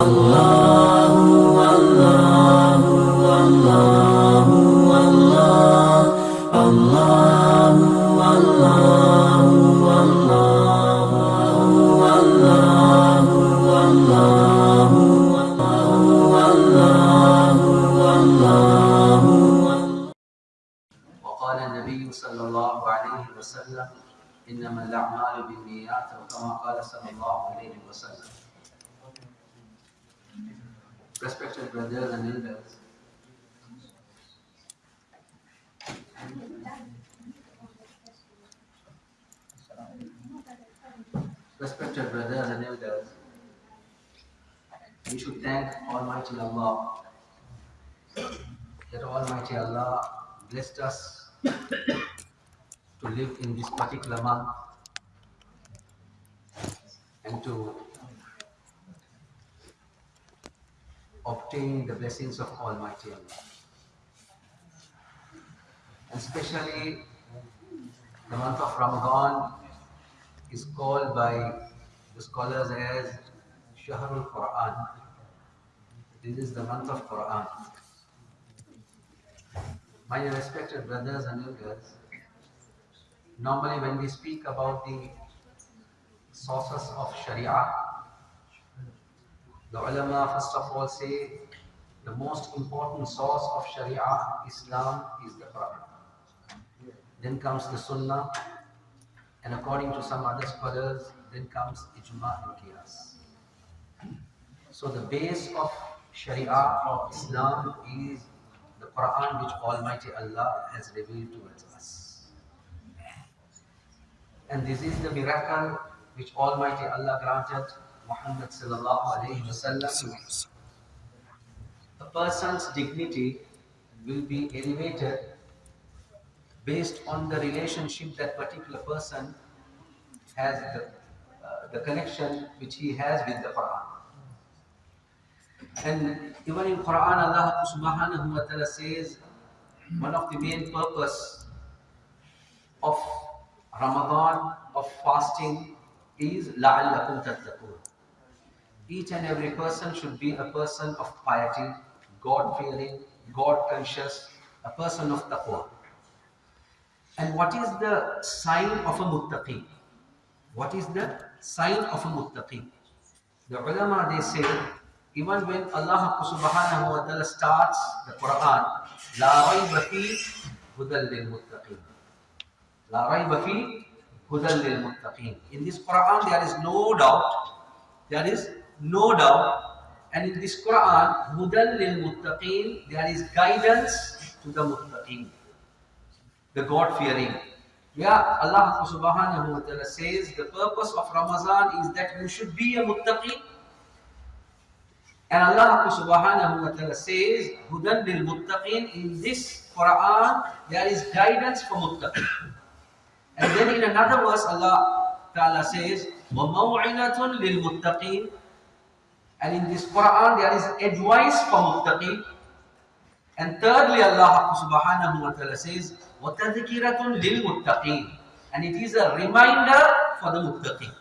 Allah. Month and to obtain the blessings of Almighty Allah. And especially the month of Ramadan is called by the scholars as Shahrul Quran. This is the month of Quran. My respected brothers and elders, normally when we speak about the sources of Sharia, the ulama first of all say the most important source of Sharia, Islam, is the Quran. Then comes the Sunnah, and according to some other scholars, then comes Ijma and Qiyas. So the base of Sharia or Islam is the Quran which Almighty Allah has revealed towards us. And this is the miracle which Almighty Allah granted Muhammad sallallahu alayhi wasallam. A person's dignity will be elevated based on the relationship that particular person has, the, uh, the connection which he has with the Quran. And even in Quran, Allah subhanahu wa ta'ala says one of the main purpose of Ramadan, of fasting, is لَعَلَّكُمْ تَتَّقُونَ. Each and every person should be a person of piety, God-fearing, God-conscious, a person of taqwa. And what is the sign of a muttaqi? What is the sign of a muttaqi? The ulama they say, even when Allah subhanahu wa ta'ala starts the Quran, La rayba fi hudal lil muttaqin. La rayba fi hudal lil muttaqin. In this Quran there is no doubt, there is no doubt, and in this Quran, hudal lil muttaqin, there is guidance to the muttaqin, the God-fearing. Yeah, Allah subhanahu wa ta'ala says the purpose of Ramadan is that you should be a muttaqi. And Allah subhanahu wa ta'ala says, Hudan lil muttaqin, in this Quran, there is guidance for muttaqin. And then in another verse, Allah ta'ala says, وَمَوْعِنَةٌ لِلْمُتَّقِينَ And in this Quran, there is advice for muttaqin. And thirdly, Allah subhanahu wa ta'ala says, وَتَذْكِرَةٌ لِلْمُتَّقِينَ And it is a reminder for the muttaqin.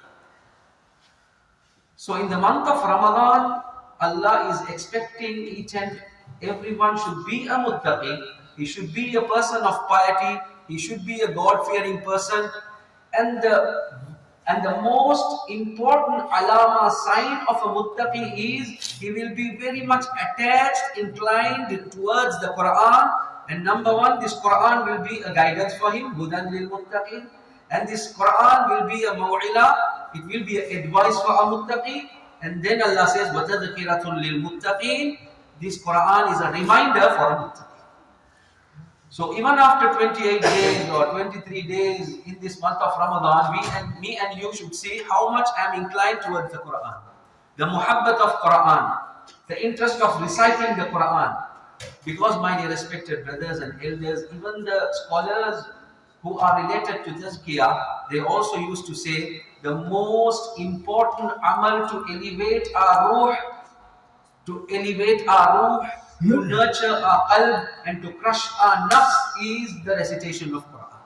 So in the month of Ramadan, Allah is expecting each and everyone should be a muttaqi. He should be a person of piety. He should be a God-fearing person. And the and the most important alama sign of a muttaqi is he will be very much attached, inclined towards the Quran. And number one, this Quran will be a guidance for him, hudan lil muttaqin. And this Quran will be a maw'ila, it will be an advice for a muttaqi. And then Allah says, وَتَذْكِرَةٌ لِلْمُتَّقِينَ This Quran is a reminder for a muttaqi. So even after 28 days or 23 days in this month of Ramadan, we and me and you should see how much I am inclined towards the Quran. The muhabbat of Quran, the interest of reciting the Quran. Because my dear respected brothers and elders, even the scholars who are related to Tazkiyah, they also used to say the most important amal to elevate our ruh, to elevate our ruh, to hmm. nurture our qalb and to crush our nafs is the recitation of Quran.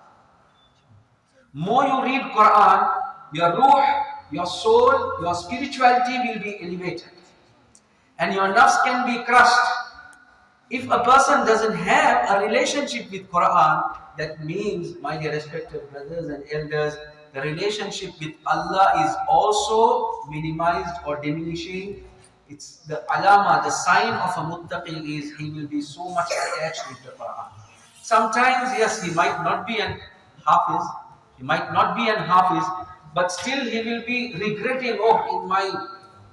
More you read Quran, your ruh, your soul, your spirituality will be elevated. and your nafs can be crushed. If a person doesn't have a relationship with Quran, that means, my dear respected brothers and elders, the relationship with Allah is also minimized or diminishing. It's the alama, the sign of a muttaqi is he will be so much attached with the Quran. Sometimes, yes, he might not be an hafiz, he might not be an hafiz, but still he will be regretting, oh, in my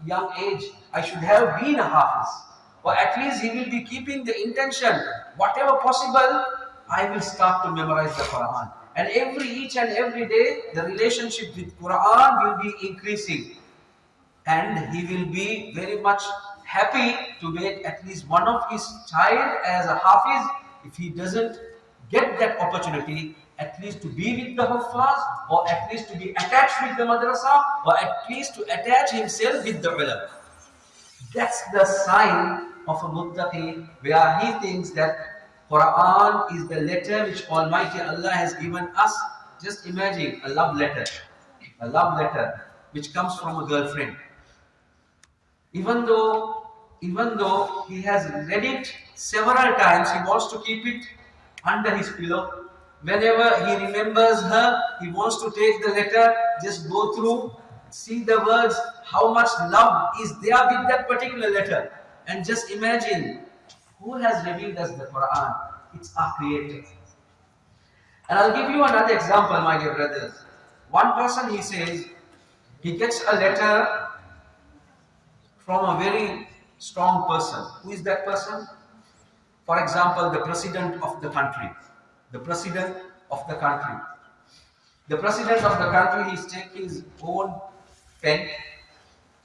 young age, I should have been a hafiz. Or at least he will be keeping the intention, whatever possible, I will start to memorize the Quran. And every each and every day, the relationship with Quran will be increasing. And he will be very much happy to make at least one of his child as a hafiz. If he doesn't get that opportunity, at least to be with the Huffaz, or at least to be attached with the madrasa, or at least to attach himself with the ulama. That's the sign of a muttaqi where he thinks that Quran is the letter which Almighty Allah has given us. Just imagine a love letter, a love letter which comes from a girlfriend. Even though, even though he has read it several times, he wants to keep it under his pillow. Whenever he remembers her, he wants to take the letter, just go through, see the words, how much love is there with that particular letter. And just imagine who has revealed us the Quran? It's our Creator. And I'll give you another example, my dear brothers. One person, he says, he gets a letter from a very strong person. Who is that person? For example, the president of the country. The president of the country. The president of the country, he takes his own pen,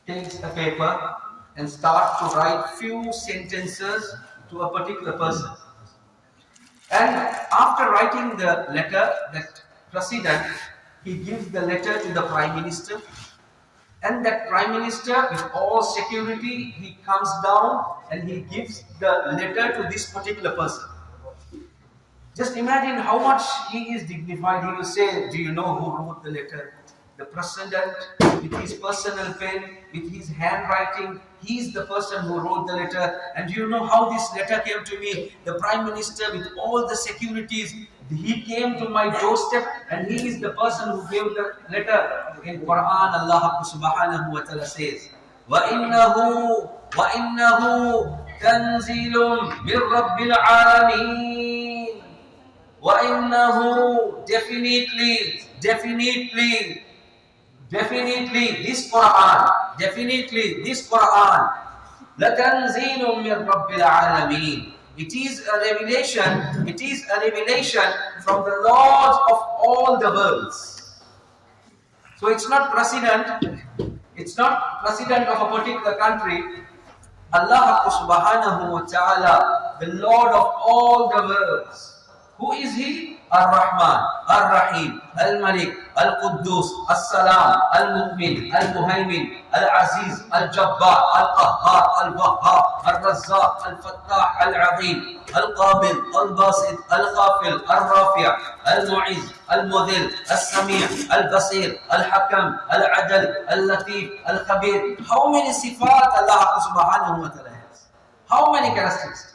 takes a paper, and starts to write few sentences to a particular person. And after writing the letter, that president, he gives the letter to the prime minister. And that prime minister, with all security, he comes down and he gives the letter to this particular person. Just imagine how much he is dignified. He will say, Do you know who wrote the letter? The president, with his personal pen, with his handwriting, He's the person who wrote the letter. And do you know how this letter came to me? The Prime Minister with all the securities, he came to my doorstep and he is the person who gave the letter. In Quran, Allah subhanahu wa ta'ala says, وَإِنَّهُ وَإِنَّهُ تَنزِيلٌ مِّن رَبِّ الْعَالَمِينَ وَإِنَّهُ Definitely, definitely, Definitely this Quran, definitely this Quran, لَتَنْزِيلٌ مِّن رَبِّ الْعَالَمِينَ It is a revelation, it is a revelation from the Lord of all the worlds. So it's not president, it's not president of a particular country. Allah subhanahu wa ta'ala, the Lord of all the worlds. Who is He? الرحمن الرحيم الملك القدوس السلام المؤمن المهيمن العزيز الجبار القهار الوهاب الرزاق الفتاح العظيم القابل الباسط الغافل الرافع المعز المذل السميع البصير الحكم العدل اللطيف الخبير. How many صفات Allah subhanahu wa ta'ala has how many characteristics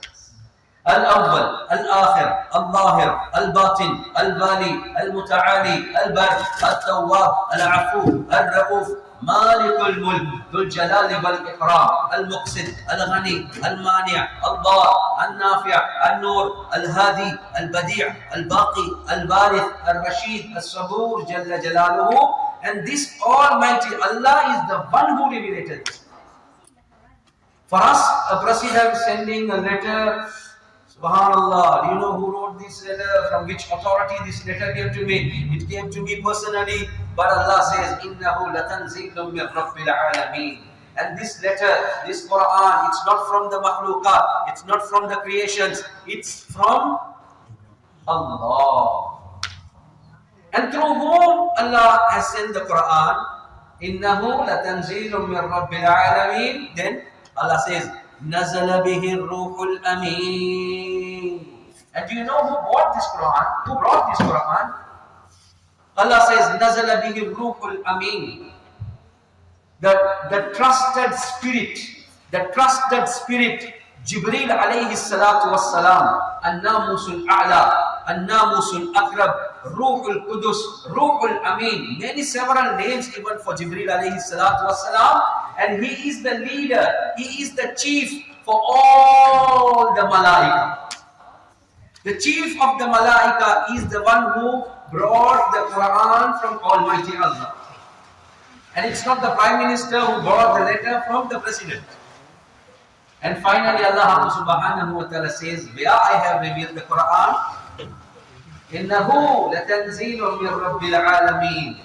الأول، الآخر، الظاهر، الباطن البالي المتعالي، البر، التواب، العفو، الرؤوف، مالك الملك، ذو الجلال والإكرام، المقسط، الغني، المانع، الضار، النافع، النور، الهادي، البديع، الباقي، البارث، الرشيد، الصبور، جل جلاله. And this almighty Allah is the one who revealed this for us a president sending a letter Subhanallah, do you know who wrote this letter? From which authority this letter came to me? It came to me personally. But Allah says, إِنَّهُ لَتَنْزِيلٌ مِّن رَبِّ الْعَالَمِينَ and this letter, this Quran, it's not from the makhluqat, it's not from the creations, it's from Allah. And through whom Allah has sent the Quran, إِنَّهُ لَتَنْزِيلٌ مِّن رَبِّ الْعَالَمِينَ Then Allah says, نزل به الروح الأمين And do you know who brought this Quran? Who brought this Quran? Allah says, نزل به الروح الأمين the, the trusted spirit, the trusted spirit, Jibril alayhi salatu wassalam, An-Namusul A'la, An-Namusul Akrab, Ruhul Qudus, Ruhul Amin, many several names even for Jibril alayhi salatu wassalam, and he is the leader, he is the chief for all the Malaika. The chief of the Malaika is the one who brought the Quran from Almighty Allah. And it's not the Prime Minister who brought the letter from the President. And finally Allah subhanahu wa ta'ala says, where I have revealed the Quran, إنه لتنزيل من رب العالمين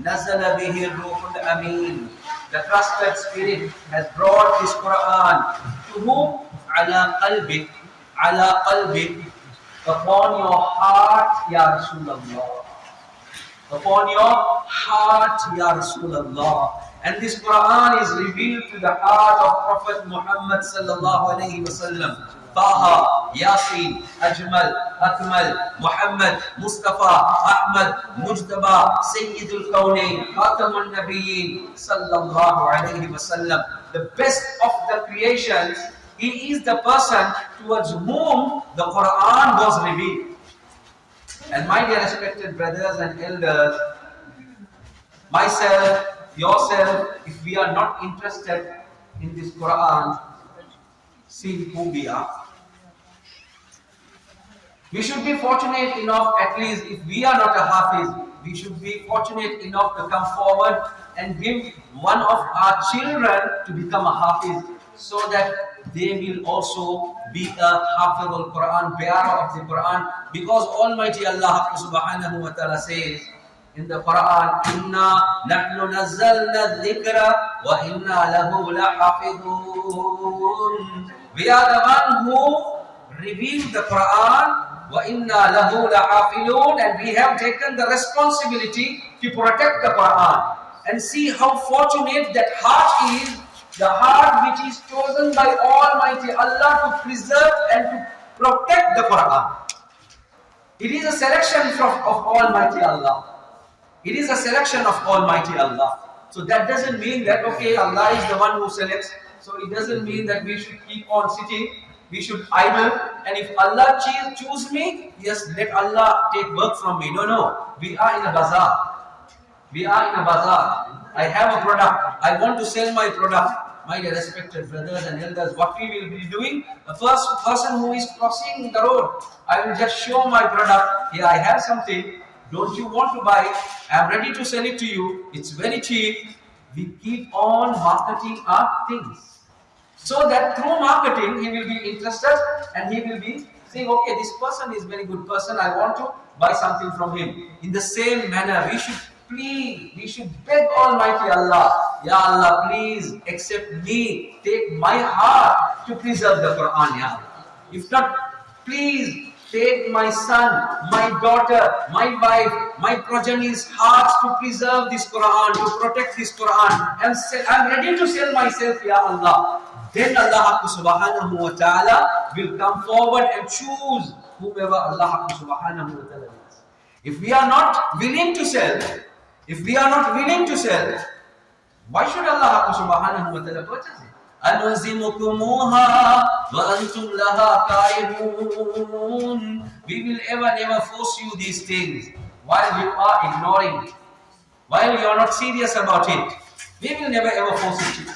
نزل به الروح الأمين the trusted spirit has brought this Quran to whom? Ala qalbik, ala qalbik, upon your heart, Ya Rasulullah. Upon your heart, Ya Rasulullah. And this Quran is revealed to the heart of Prophet Muhammad sallallahu alaihi wasallam. Wasallam. Taha, Yasin, Ajmal, Akmal, Muhammad, Mustafa, Ahmad, Mujtaba, Sayyidul Kawnain, Khatamun Nabiyyin, sallallahu alayhi wasallam. The best of the creations, he is the person towards whom the Quran was revealed. And my dear respected brothers and elders, myself, yourself, if we are not interested in this Quran, see who we are. We should be fortunate enough, at least if we are not a Hafiz, we should be fortunate enough to come forward and give one of our children to become a Hafiz so that they will also be a Hafiz al-Quran, bearer of the Quran because Almighty Allah subhanahu wa ta'ala says, in the Quran, Inna nahnu nazzalna dhikra wa inna lahu lahafidun. We are the one who revealed the Quran and we have taken the responsibility to protect the Quran. And see how fortunate that heart is, the heart which is chosen by Almighty Allah to preserve and to protect the Quran. It is a selection from, of Almighty Allah. It is a selection of Almighty Allah. So that doesn't mean that, okay, Allah is the one who selects. So it doesn't mean that we should keep on sitting. We should idle. And if Allah choose, choose me, yes, let Allah take work from me. No, no. We are in a bazaar. We are in a bazaar. I have a product. I want to sell my product. My respected brothers and elders, what we will be doing, the first person who is crossing the road, I will just show my product. Here I have something. Don't you want to buy? I'm ready to sell it to you. It's very cheap. We keep on marketing our things. So that through marketing, he will be interested and he will be saying, okay, this person is very good person. I want to buy something from him. In the same manner, we should plead, we should beg Almighty Allah, Ya Allah, please accept me, take my heart to preserve the Quran, Ya Allah. If not, please take my son, my daughter, my wife, my progeny's hearts to preserve this Quran, to protect this Quran. I'm ready to sell myself, Ya Allah. Then Allah subhanahu wa ta'ala will come forward and choose whomever Allah subhanahu wa ta'ala wants. If we are not willing to sell, if we are not willing to sell, why should Allah subhanahu wa ta'ala purchase it? أنزمكموها وأنتم لها كارهون We will ever never force you these things while you are ignoring while you are not serious about it. We will never ever force it.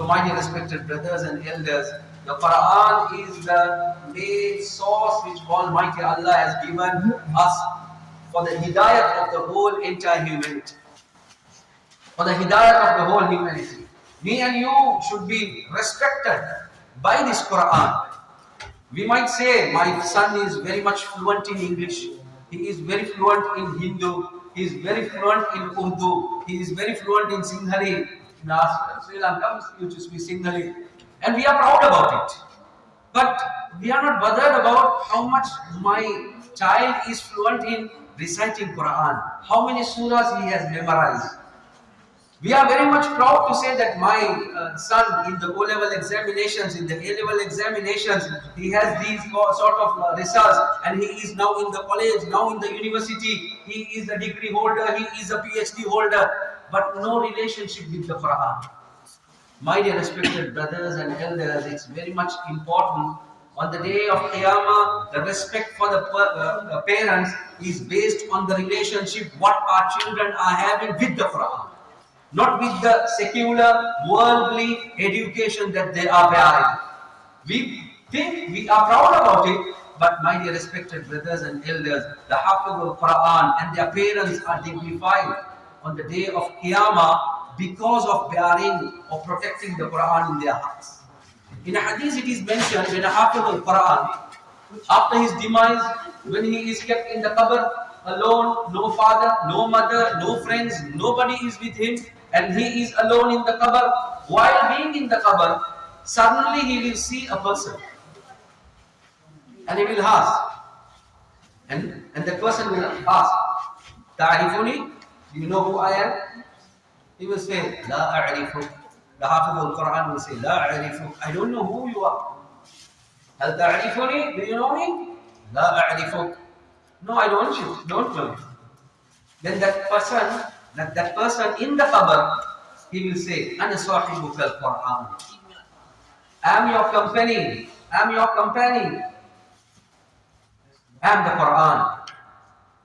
so my dear respected brothers and elders, the Quran is the main source which Almighty Allah has given us for the hidayah of the whole entire humanity. For the hidayah of the whole humanity. Me and you should be respected by this Quran. We might say, my son is very much fluent in English. He is very fluent in Hindu. He is very fluent in Urdu. He is very fluent in Singhali. In Sri Lanka, used to speak. And we are proud about it. But we are not bothered about how much my child is fluent in reciting Quran. How many surahs he has memorized. We are very much proud to say that my uh, son in the O-level examinations, in the A-level examinations, he has these sort of uh, results and he is now in the college, now in the university, he is a degree holder, he is a PhD holder, but no relationship with the Quran. My dear respected brothers and elders, it's very much important. On the day of Qiyamah, the respect for the uh, uh, parents is based on the relationship what our children are having with the Quran, not with the secular, worldly education that they are bearing. We think we are proud about it, but my dear respected brothers and elders, the Hafiz al Quran and their parents are dignified on the day of Qiyamah because of bearing or protecting the Quran in their hearts. In a hadith it is mentioned when Hafiz al-Quran, after his demise, when he is kept in the qabr alone, no father, no mother, no friends, nobody is with him, and he is alone in the qabr, while being in the qabr, suddenly he will see a person. And he will ask, and, and the person will ask, Ta'rifuni, do you know who I am? He will say, La a'rifuk. The Hafiz al-Quran will say, La a'rifuk. I don't know who you are. Hal ta'rifuni? Do you know me? La a'rifuk. No, I don't you. Don't know you. Then that person, that, that person in the qabr, he will say, Ana sahibuk al-Quran. I'm your company. I'm your company. I'm the Quran.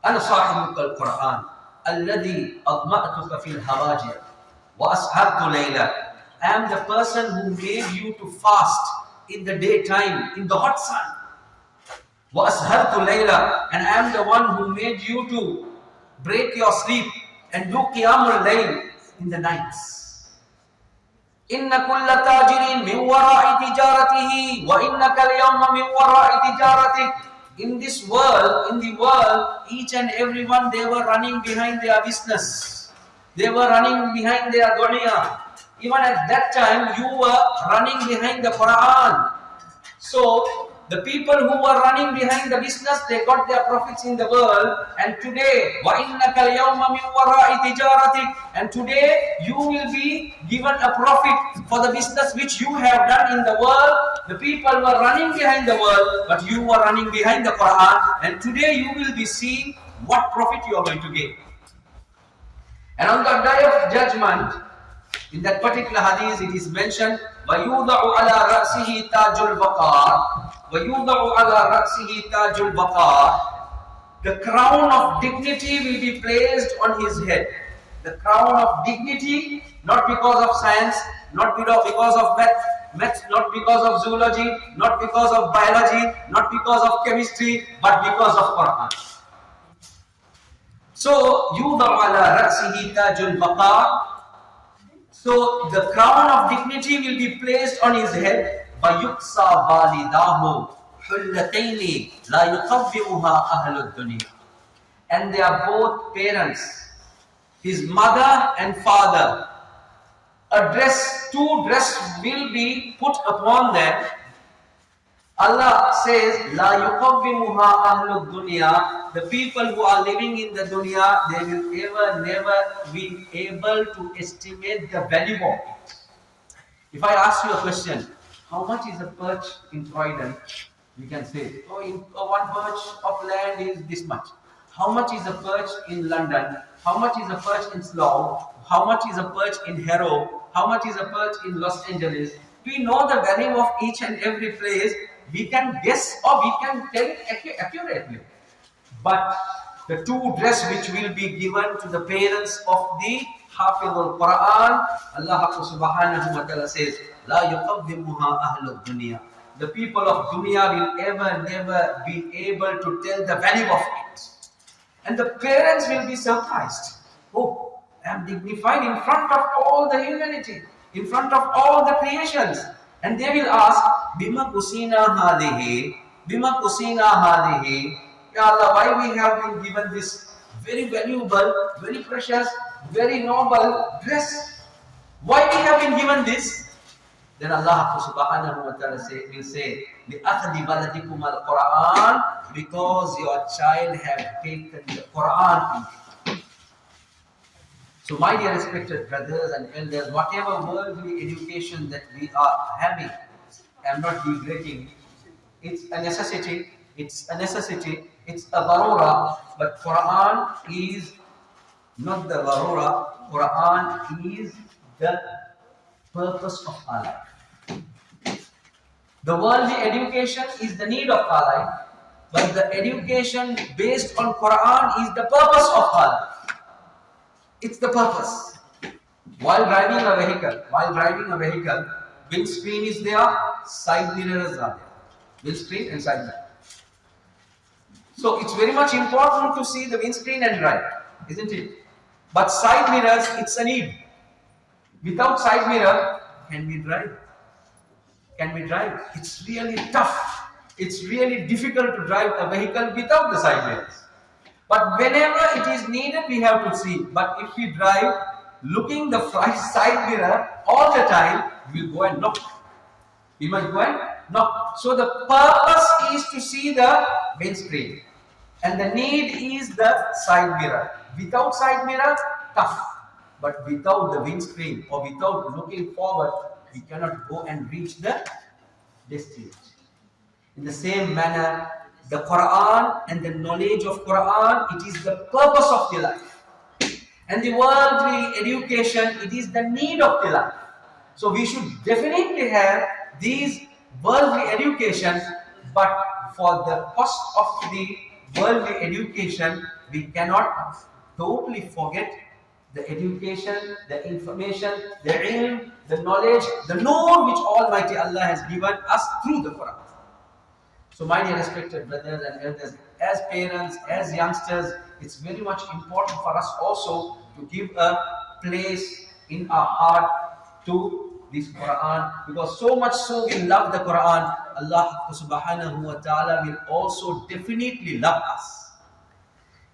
أنا صاحبك القرآن الذي أضمأتك في الهواجر وَأَسْهَرْتُ لَيْلًا I am the person who made you to fast in the daytime, in the hot sun. وَأَسْهَرْتُ لَيْلًا And I am the one who made you to break your sleep and do qiyamul layl in the nights. إن كل تاجر من وراء تجارته وإنك اليوم من وراء تجارتك In this world, in the world, each and everyone they were running behind their business. They were running behind their dunya. Even at that time, you were running behind the Quran. So, the people who were running behind the business, they got their profits in the world. And today, And today, you will be given a profit for the business which you have done in the world. The people were running behind the world, but you were running behind the Quran. And today, you will be seeing what profit you are going to get. And on the day of judgment, in that particular hadith, it is mentioned, وَيُوضَعُ عَلَى رَأْسِهِ تَاجُ الْوَقَارِ وَيُوضَعُ عَلَى رَأْسِهِ تَاجُ الْوَقَارِ The crown of dignity will be placed on his head. The crown of dignity, not because of science, not because of math, maths, not because of zoology, not because of biology, not because of chemistry, but because of Quran. So, يُوضَعُ عَلَى رَأْسِهِ تَاجُ الْوَقَارِ So, the crown of dignity will be placed on his head. وَيُقْصَى وَالِدَاهُ حُلَّتَيْنِ لَا يُقَبِّئُهَا أَهْلُ الدُّنْيَا And they are both parents. His mother and father. A dress, two dress will be put upon them Allah says, La yuqawwimuha ahlu dunya. The people who are living in the dunya, they will ever, never be able to estimate the value of it. If I ask you a question, how much is a perch in Croydon? You can say, oh, in, oh, one perch of land is this much. How much is a perch in London? How much is a perch in Slough? How much is a perch in Harrow? How much is a perch in Los Angeles? We know the value of each and every place we can guess or we can tell accurately. But the two dress which will be given to the parents of the Hafiz al-Quran, Allah subhanahu wa ta'ala says, La yuqawwimuha ahlu dunya. The people of dunya will ever never be able to tell the value of it. And the parents will be surprised. Oh, I am dignified in front of all the humanity, in front of all the creations. And they will ask, Bima kusina hadihi, Bima kusina hadihi. Ya Allah, why we have been given this very valuable, very precious, very noble dress? Why we have been given this? Then Allah subhanahu wa ta'ala say, will say, لِأَخْذِ بَلَدِكُمَ الْقُرْآنِ Because your child have taken the Quran so my dear respected brothers and elders, whatever worldly education that we are having, I'm not degrading, it's a necessity, it's a necessity, it's a barura, but Quran is not the barura, Quran is the purpose of our life. The worldly education is the need of our life, but the education based on Quran is the purpose of our life. It's the purpose. While driving a vehicle, while driving a vehicle, windscreen is there, side mirrors are there. Windscreen and side mirror. So it's very much important to see the windscreen and drive, isn't it? But side mirrors, it's a need. Without side mirror, can we drive? Can we drive? It's really tough. It's really difficult to drive a vehicle without the side mirrors. But whenever it is needed, we have to see. But if we drive looking the side mirror all the time, we will go and knock. We might go and knock. So the purpose is to see the windscreen. And the need is the side mirror. Without side mirror, tough. But without the windscreen or without looking forward, we cannot go and reach the destination. In the same manner, the Quran and the knowledge of Quran, it is the purpose of the life. And the worldly education, it is the need of the life. So we should definitely have these worldly education, but for the cost of the worldly education, we cannot totally forget the education, the information, the ilm, the knowledge, the know which Almighty Allah has given us through the Quran. So my dear respected brothers and elders, as parents, as youngsters, it's very much important for us also to give a place in our heart to this Quran because so much so we love the Quran, Allah subhanahu wa ta'ala will also definitely love us.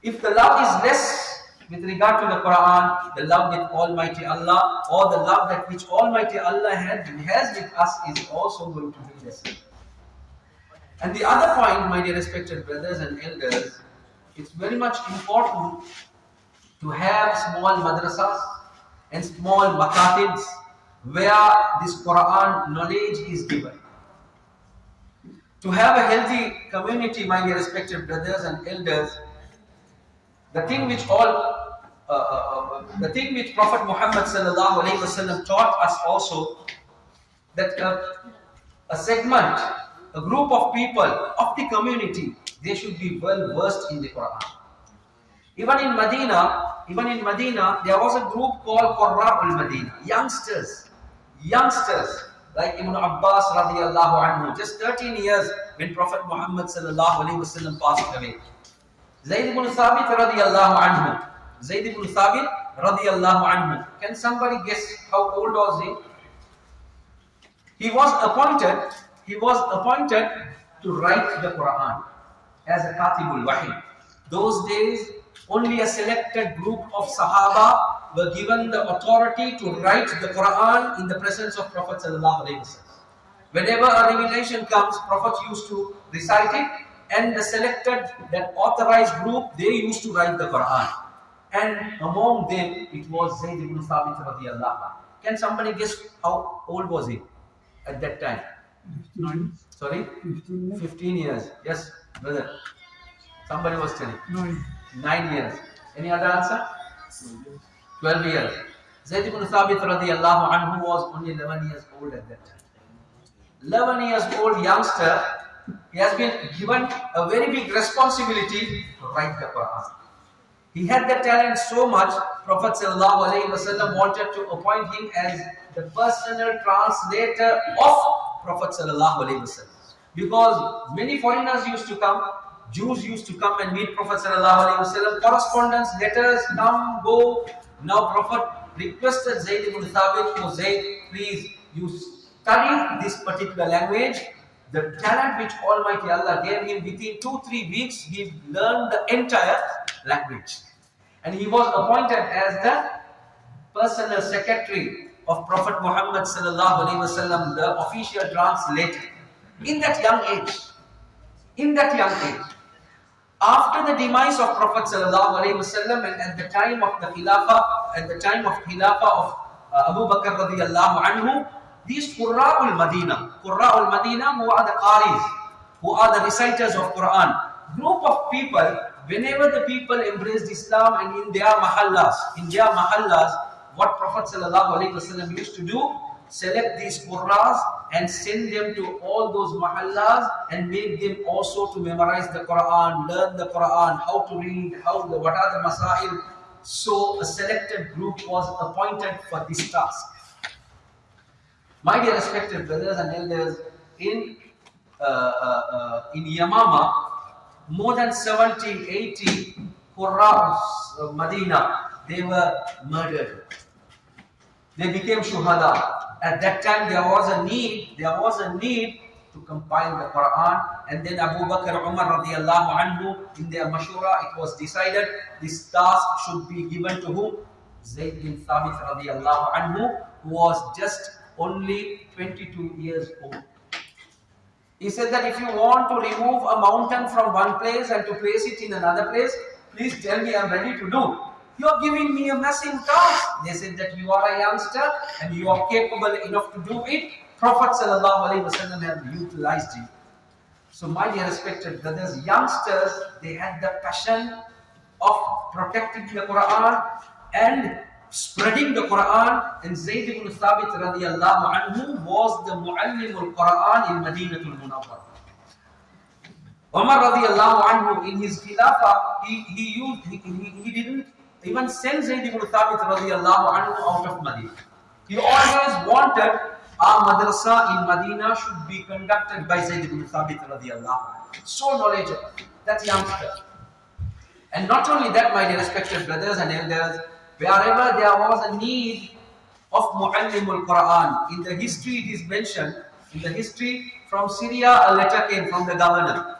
If the love is less with regard to the Quran, the love with Almighty Allah or the love that which Almighty Allah has, has with us is also going to be less. And the other point, my dear respected brothers and elders, it's very much important to have small madrasas and small makatibs where this Quran knowledge is given. To have a healthy community, my dear respected brothers and elders, the thing which all uh, uh, uh, the thing which Prophet Muhammad taught us also that a segment a group of people of the community, they should be well versed in the Quran. Even in Medina, even in Medina, there was a group called Qurra'ul Medina, youngsters, youngsters like Ibn Abbas radiallahu anhu, just 13 years when Prophet Muhammad sallallahu wasallam passed away. Zayd ibn Thabit radiallahu anhu, Zayd ibn Thabit radiallahu anhu. Can somebody guess how old was he? He was appointed he was appointed to write the Quran as a Katibul Wahi. Those days, only a selected group of Sahaba were given the authority to write the Quran in the presence of Prophet Whenever a revelation comes, Prophet used to recite it and the selected, that authorized group, they used to write the Quran. And among them, it was Zayd ibn Thabit radiallahu Can somebody guess how old was he at that time? Nine. Sorry? 15 years. 15 years. Yes, brother. Somebody was telling. Nine. 9 years. Any other answer? 12 years. Zayd ibn Thabit radiallahu anhu was only 11 years old at that time. 11 years old youngster, he has been given a very big responsibility to write the Quran. He had the talent so much, Prophet ﷺ wanted to appoint him as the personal translator of Prophet ﷺ. Because many foreigners used to come, Jews used to come and meet Prophet ﷺ, correspondence, letters, come, go. Now Prophet requested Zayd ibn Thabit, oh Zayd, please, you study this particular language. The talent which Almighty Allah gave him within two, three weeks, he learned the entire language. And he was appointed as the personal secretary of Prophet Muhammad wasallam, the official translator, in that young age. In that young age. After the demise of Prophet wasallam and at the time of the Khilafah, at the time of Khilafah of uh, Abu Bakr radiallahu anhu, these Qurra'ul Madina, Qurra'ul Madina who are the Qaris, who are the reciters of Quran, group of people, whenever the people embraced Islam and in their mahallas, in their mahallas, what Prophet ﷺ used to do, select these qurras and send them to all those mahallas and make them also to memorize the Quran, learn the Quran, how to read, how the, what are the masail. So a selected group was appointed for this task. My dear respected brothers and elders, in uh, uh, uh, in Yamama, more than 70, 80 Qurras of Medina, they were murdered. They became shuhada. At that time there was a need, there was a need to compile the Quran and then Abu Bakr Umar radiallahu anhu in their mashura it was decided this task should be given to whom? Zayd bin Thabit radiallahu anhu who was just only 22 years old. He said that if you want to remove a mountain from one place and to place it in another place, please tell me I'm ready to do. You are giving me a massive task. They said that you are a youngster and you are capable enough to do it. Prophet ﷺ have utilized you. So my dear respected brothers, youngsters, they had the passion of protecting the Quran and spreading the Quran. And Zayd ibn Thabit radiallahu anhu was the muallim al-Quran in Madinah Madinatul Munawwar. Umar radiallahu anhu in his khilafah, he, he, used, he, he, he didn't even Zayd ibn Thabit radiallahu anhu out of Medina. He always wanted our madrasa in Medina should be conducted by Zayd ibn Thabit radiallahu anhu. So knowledgeable, that youngster. And not only that, my dear respected brothers and elders, wherever there was a need of Muallimul Quran, in the history it is mentioned, in the history from Syria, a letter came from the governor.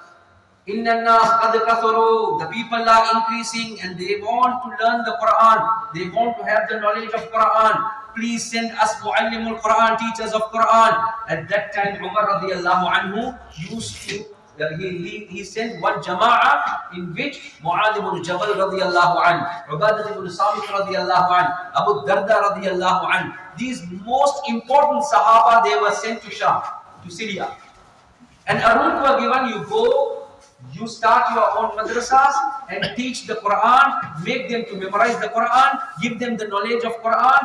The people are increasing and they want to learn the Quran. They want to have the knowledge of Quran. Please send us Muallimul Quran, teachers of Quran. At that time, Umar radiallahu anhu used to uh, he, he, he sent one jama'ah in which Mu'adh ibn Jabal radiallahu an, Ubadat ibn Samit radiallahu an, Abu Darda radiallahu an. These most important Sahaba, they were sent to Sham, to Syria. And a route were given, you go you start your own madrasas and teach the Quran, make them to memorize the Quran, give them the knowledge of Quran.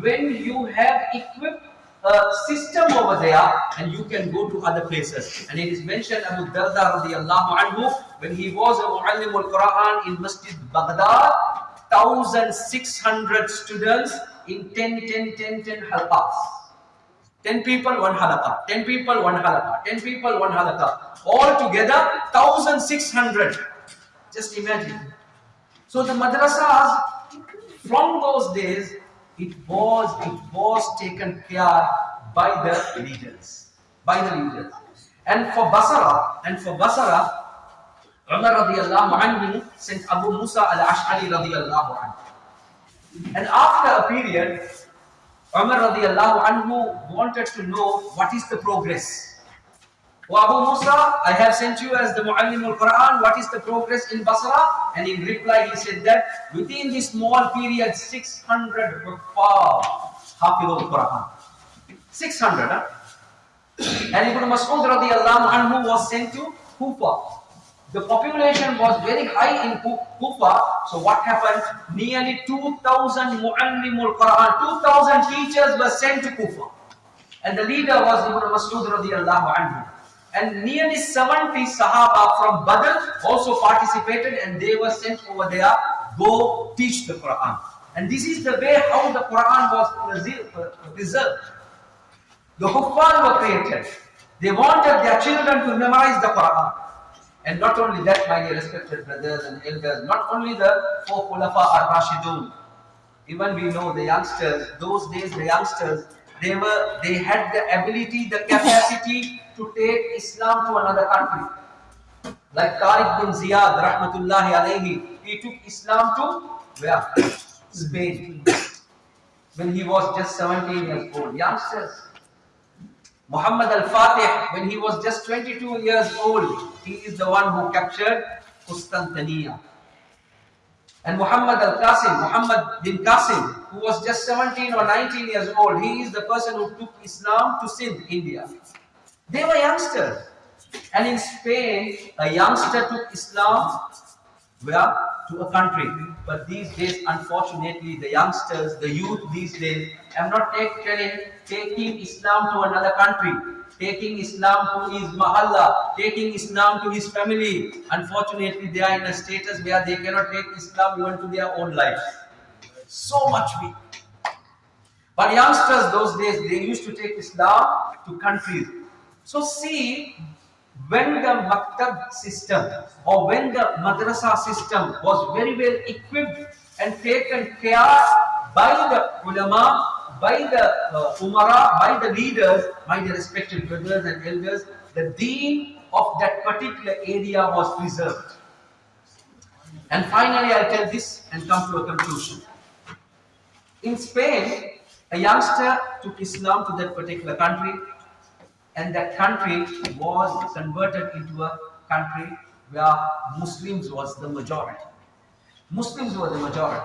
When you have equipped a system over there and you can go to other places. And it is mentioned Abu Darda radiallahu anhu when he was a muallim al-Quran in Masjid Baghdad, 1600 students in 10, 10, 10, 10 halqas. 10 people, one halaqah. 10 people, one halaqah. 10 people, one halaqah. All together, 1600. Just imagine. So the madrasas, from those days, it was, it was taken care by the leaders. By the leaders. And for Basra, and for Basra, Umar radiallahu anhu sent Abu Musa al-Ash'ari radiallahu anhu. And after a period, Umar radiallahu anhu wanted to know what is the progress. Oh Abu Musa, I have sent you as the Muallim al-Quran, what is the progress in Basra? And in reply he said that within this small period 600 huffaz al-Quran. 600 huh? And Ibn Mas'ud radiallahu anhu was sent to Kufa. The population was very high in Kufa. So what happened? Nearly 2,000 Mu'allimul Quran, 2,000 teachers were sent to Kufa. And the leader was Ibn Mas'ud radiallahu anhu. And nearly 70 Sahaba from Badr also participated and they were sent over there, go teach the Quran. And this is the way how the Quran was uh, preserved. The Huffaz were created. They wanted their children to memorize the Quran. And not only that, my dear respected brothers and elders, not only the four Khulafa ar-Rashidun, even we know the youngsters, those days the youngsters, they were, they had the ability, the capacity to take Islam to another country. Like Tariq bin Ziyad, rahmatullahi alayhi, he took Islam to where? Spain. When he was just 17 years old. Youngsters. Muhammad al-Fatih, when he was just 22 years old, he is the one who captured Constantinople. And Muhammad al-Qasim, Muhammad bin Qasim, who was just 17 or 19 years old, he is the person who took Islam to Sindh, India. They were youngsters. And in Spain, a youngster took Islam where to a country. But these days, unfortunately, the youngsters, the youth these days, am not take, telling, taking Islam to another country, taking Islam to his mahalla, taking Islam to his family. Unfortunately, they are in a status where they cannot take Islam even to their own lives. So much weak. But youngsters those days, they used to take Islam to countries. So see, when the maktab system or when the madrasa system was very well equipped and taken care by the ulama, by the uh, umara, by the leaders, by the respected brothers and elders, the deen of that particular area was preserved. And finally, I'll tell this and come to a conclusion. In Spain, a youngster took Islam to that particular country and that country was converted into a country where Muslims was the majority. Muslims were the majority.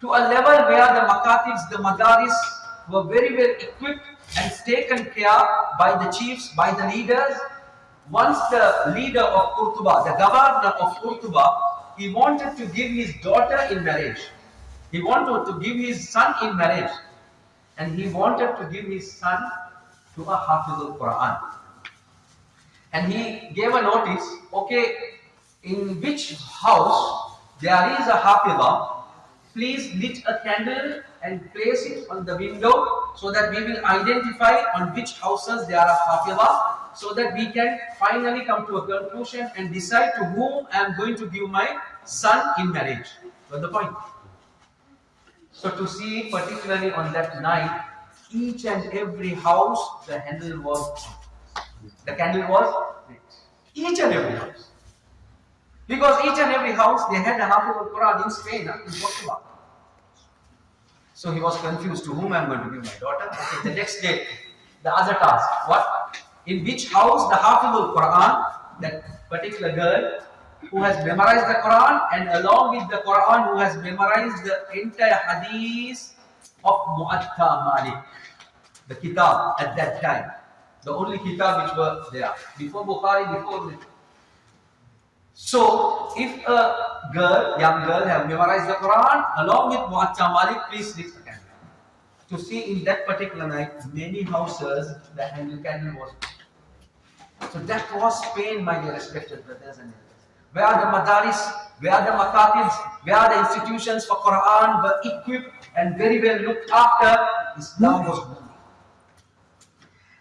To a level where the makatibs, the madaris were very well equipped and taken care by the chiefs, by the leaders. Once the leader of Qurtuba, the governor of Qurtuba, he wanted to give his daughter in marriage. He wanted to give his son in marriage and he wanted to give his son to a Hafizul Quran. And he gave a notice, okay, in which house there is a Hafiza, please lit a candle and place it on the window so that we will identify on which houses there are Hafiza so that we can finally come to a conclusion and decide to whom I am going to give my son in marriage. Got the point? So to see particularly on that night, each and every house, the handle was, the candle was each and every house. Because each and every house, they had a half of Quran in Spain, in Portugal. So he was confused to whom I am going to give my daughter. Okay, the next day, the other task, what? In which house the Hafizul Quran, that particular girl, who has memorized the Quran and along with the Quran who has memorized the entire hadith of Muwatta Malik, the kitab at that time, the only kitab which were there, before Bukhari, before so, if a girl, young girl have memorized the Quran along with Muwatta Malik, please lift the candle. To see in that particular night, many houses, the handle candle was. So that was Spain, my dear respected brothers and sisters where are the madaris, where are the makatibs, where are the institutions for Quran were equipped and very well looked after, Islam was booming.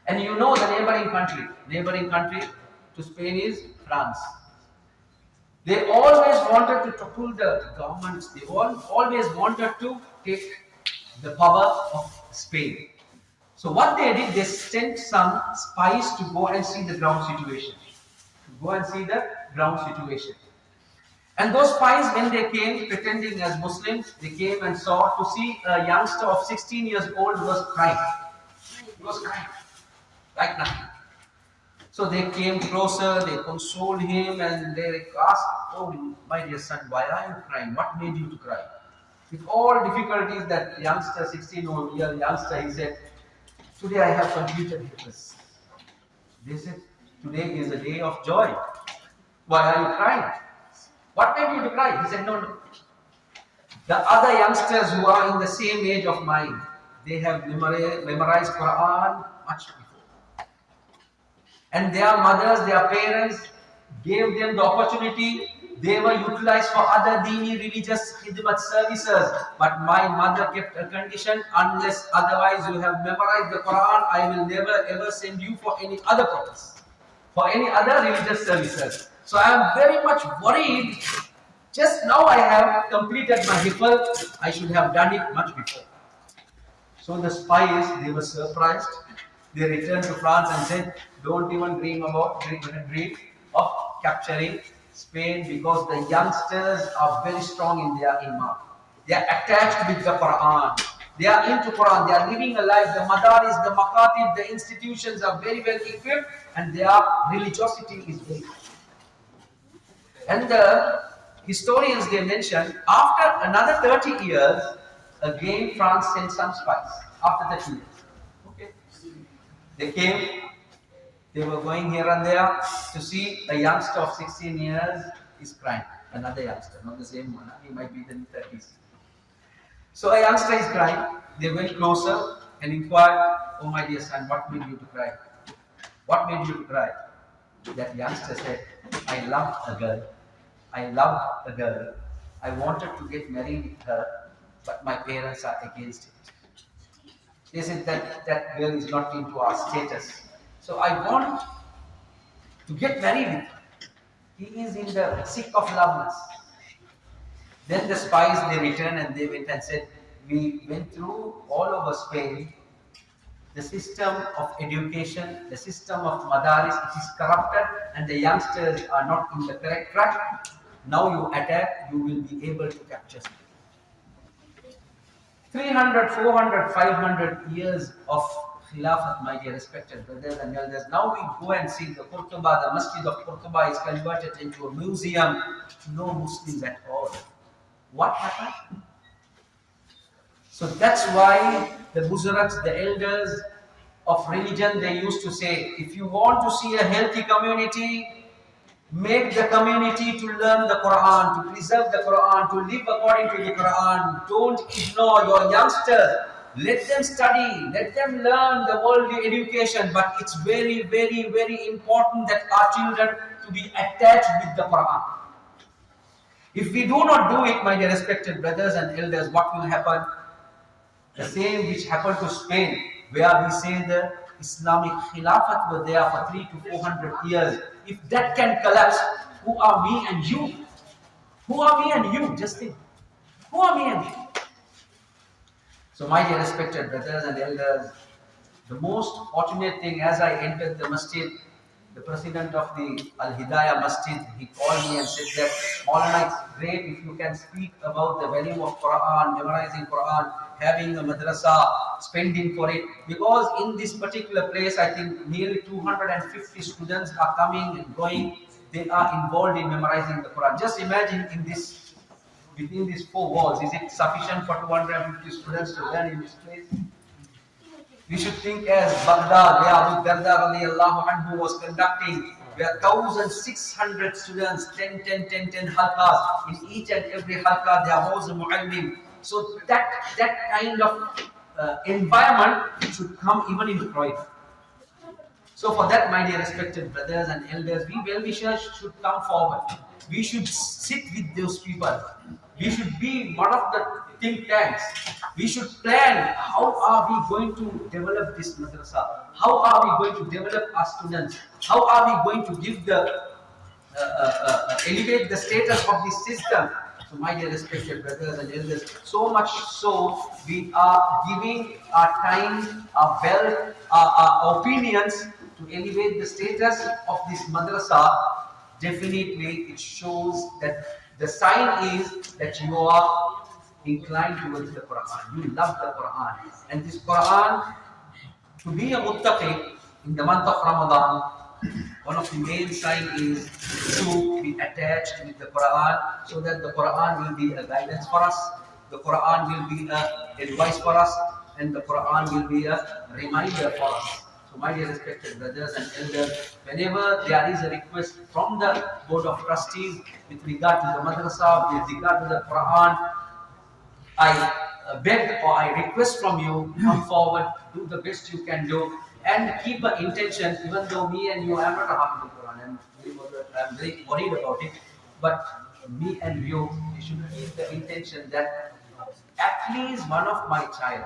And you know the neighboring country, neighboring country to Spain is France. They always wanted to topple the governments, they all, always wanted to take the power of Spain. So what they did, they sent some spies to go and see the ground situation. To go and see the ground situation. And those spies, when they came pretending as Muslims, they came and saw to see a youngster of 16 years old was crying. He was crying, like nothing. So they came closer, they consoled him, and they asked, Oh, my dear son, why are you crying? What made you to cry? With all difficulties, that youngster, 16 year youngster, he said, Today I have completed this. They said, Today is a day of joy. Why are you crying? What made you to cry? He said, No, no. The other youngsters who are in the same age of mine, they have memorized Quran much before. And their mothers, their parents gave them the opportunity. They were utilized for other dini religious khidmat services. But my mother kept a condition, unless otherwise you have memorized the Quran, I will never ever send you for any other purpose, for any other religious services. So I am very much worried. Just now I have completed my hifz. I should have done it much before. So the spies, they were surprised. They returned to France and said, don't even dream about, dream, dream of capturing Spain because the youngsters are very strong in their iman. They are attached with the Quran. They are into Quran. They are living a life. The madaris, the makatib, the institutions are very well equipped and their religiosity is very high. And the historians they mention after another 30 years, again France sent some spies after 30 years. Okay. They came, they were going here and there to see a youngster of 16 years is crying. Another youngster, not the same one. He might be in the 30s. So a youngster is crying. They went closer and inquired, Oh my dear son, what made you to cry? What made you to cry? That youngster said, I love a girl. I love a girl. I wanted to get married with her, but my parents are against it. They said that that girl is not into our status. So I want to get married with her. He is in the sick of loveness. Then the spies they returned and they went and said, We went through all over Spain. The system of education, the system of madaris, it is corrupted and the youngsters are not in the correct track. Now you attack, you will be able to capture them. 300, 400, 500 years of Khilafat, my dear respected brothers and elders. Now we go and see the Qurtuba, the Masjid of Qurtuba is converted into a museum. No Muslims at all. What happened? So that's why the Buzuraks, the elders of religion, they used to say, if you want to see a healthy community, make the community to learn the Quran, to preserve the Quran, to live according to the Quran. Don't ignore your youngsters. Let them study, let them learn the worldly education, but it's very, very, very important that our children to be attached with the Quran. If we do not do it, my dear respected brothers and elders, what will happen? The same which happened to Spain, where we say the Islamic Khilafat were there for three to four hundred years. If that can collapse, who are me and you? Who are me and you? Just think. Who are me and you? So, my dear respected brothers and elders, the most fortunate thing as I entered the masjid, the president of the Al Hidayah Masjid, he called me and said that Maulana, it's great if you can speak about the value of Quran, memorizing Quran, having a madrasa, spending for it. Because in this particular place, I think nearly 250 students are coming and going. They are involved in memorizing the Quran. Just imagine in this, within these four walls, is it sufficient for 250 students to learn in this place? We should think as Baghdad, where Abu Darda radiallahu anhu was conducting, where 1,600 students, 10, 10, 10, 10 halqas, in each and every halqa there was a mu'allim. So that, that kind of uh, environment should come even in Croydon. So for that, my dear respected brothers and elders, we well-wishers should come forward. We should sit with those people. We should be one of the think tanks. We should plan how are we going to develop this madrasa? How are we going to develop our students? How are we going to give the uh, uh, uh, elevate the status of this system? So my dear respected brothers and elders, so much so we are giving our time, our wealth, our, our opinions to elevate the status of this madrasa. Definitely it shows that the sign is that you are inclined towards the Quran. You love the Quran. And this Quran, to be a muttaqi in the month of Ramadan, one of the main sign is to be attached with the Quran so that the Quran will be a guidance for us, the Quran will be a advice for us, and the Quran will be a reminder for us. So my dear respected brothers and elders, whenever there is a request from the Board of Trustees with regard to the madrasa, with regard to the Quran, I beg or I request from you, come forward, do the best you can do, and keep an intention, even though me and you, I am not a of Quran, I'm very, I'm very worried about it, but me and you, we should keep the intention that at least one of my child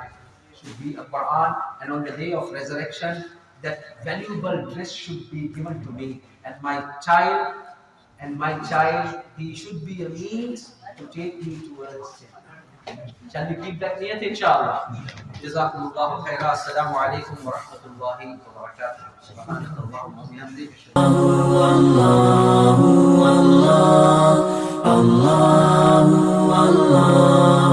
should be a Quran, and on the day of resurrection, that valuable dress should be given to me, and my child, and my child, he should be a means to take me towards. Shall we keep that niyat inshallah? جزاكم الله خيرا. السلام عليكم ورحمة الله وبركاته. سبحانك اللهم وبحمدك. الله الله الله الله